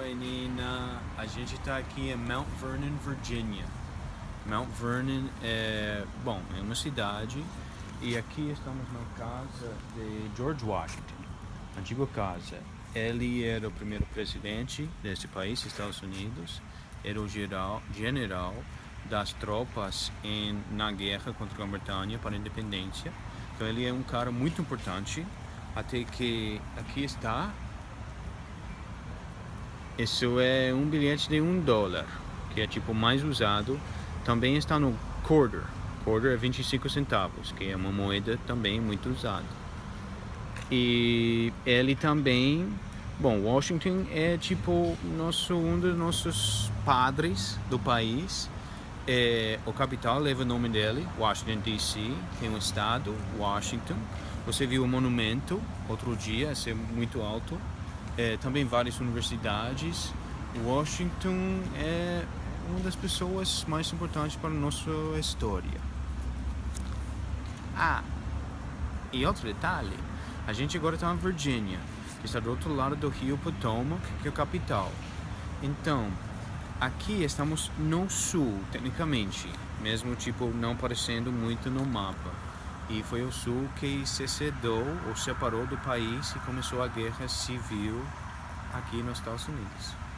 Oi, Nina. A gente está aqui em Mount Vernon, Virginia. Mount Vernon é, bom, é uma cidade e aqui estamos na casa de George Washington, antiga casa. Ele era o primeiro presidente desse país, Estados Unidos, era o geral, general das tropas em, na guerra contra a Grã-Bretanha para a independência. Então ele é um cara muito importante, até que aqui está. Isso é um bilhete de um dólar, que é tipo mais usado. Também está no quarter. Quarter é 25 centavos, que é uma moeda também muito usada. E ele também, bom, Washington é tipo nosso um dos nossos padres do país. É, o capital leva o nome dele, Washington DC, tem um estado, Washington. Você viu o monumento outro dia, é muito alto. É, também várias universidades. Washington é uma das pessoas mais importantes para a nossa história. Ah, e outro detalhe, a gente agora está na Virgínia, que está do outro lado do rio Potomac, que é a capital. Então, aqui estamos no sul, tecnicamente, mesmo tipo não aparecendo muito no mapa. E foi o sul que se cedeu ou separou do país e começou a guerra civil aqui nos Estados Unidos.